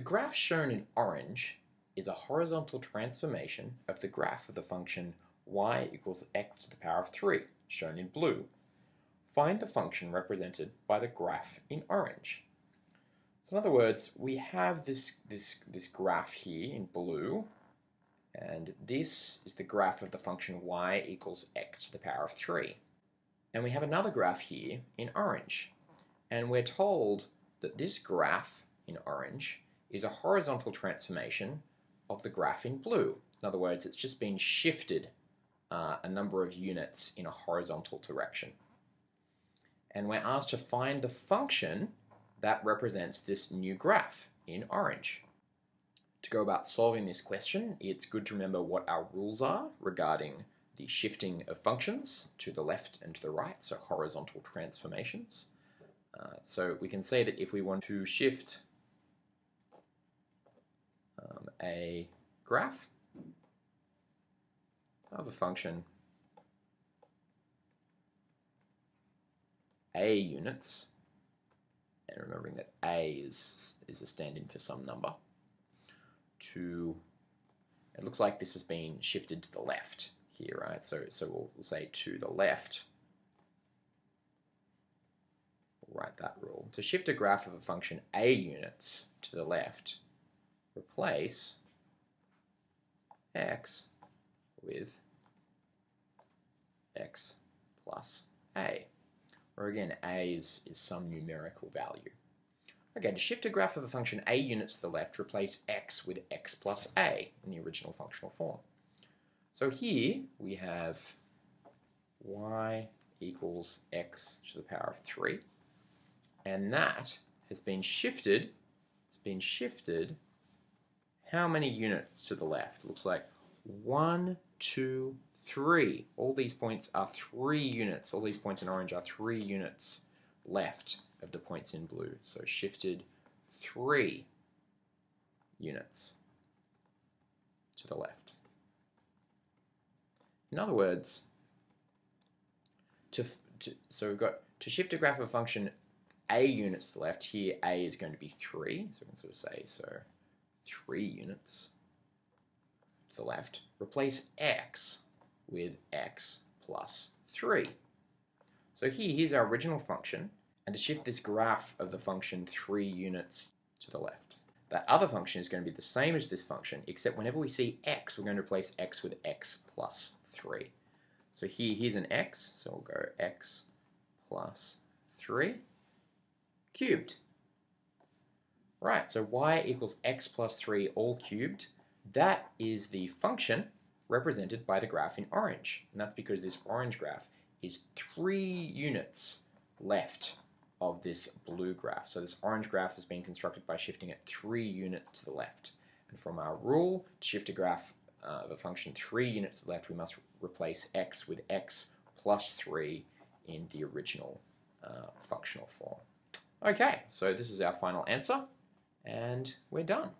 The graph shown in orange is a horizontal transformation of the graph of the function y equals x to the power of 3, shown in blue. Find the function represented by the graph in orange. So in other words, we have this, this, this graph here in blue, and this is the graph of the function y equals x to the power of 3. And we have another graph here in orange. And we're told that this graph in orange is a horizontal transformation of the graph in blue. In other words, it's just been shifted uh, a number of units in a horizontal direction. And we're asked to find the function that represents this new graph in orange. To go about solving this question, it's good to remember what our rules are regarding the shifting of functions to the left and to the right, so horizontal transformations. Uh, so we can say that if we want to shift a graph of a function. A units, and remembering that a is, is a stand-in for some number, to, it looks like this has been shifted to the left here, right? So, so we'll, say to the left, we'll write that rule. To shift a graph of a function a units to the left, replace x with x plus a. Or again, a is, is some numerical value. Okay, to shift a graph of a function a units to the left, replace x with x plus a in the original functional form. So here we have y equals x to the power of 3, and that has been shifted, it's been shifted how many units to the left? Looks like one, two, three. All these points are three units. All these points in orange are three units left of the points in blue. So shifted three units to the left. In other words, to, to, so we've got to shift a graph of function a units to the left, here a is going to be 3, so we can sort of say, so 3 units to the left, replace x with x plus 3. So here, here's our original function, and to shift this graph of the function 3 units to the left. That other function is going to be the same as this function, except whenever we see x, we're going to replace x with x plus 3. So here, here's an x, so we'll go x plus 3 cubed. Right, so y equals x plus 3 all cubed. That is the function represented by the graph in orange. And that's because this orange graph is 3 units left of this blue graph. So this orange graph has been constructed by shifting it 3 units to the left. And from our rule, to shift a graph uh, of a function 3 units to the left, we must replace x with x plus 3 in the original uh, functional form. Okay, so this is our final answer and we're done.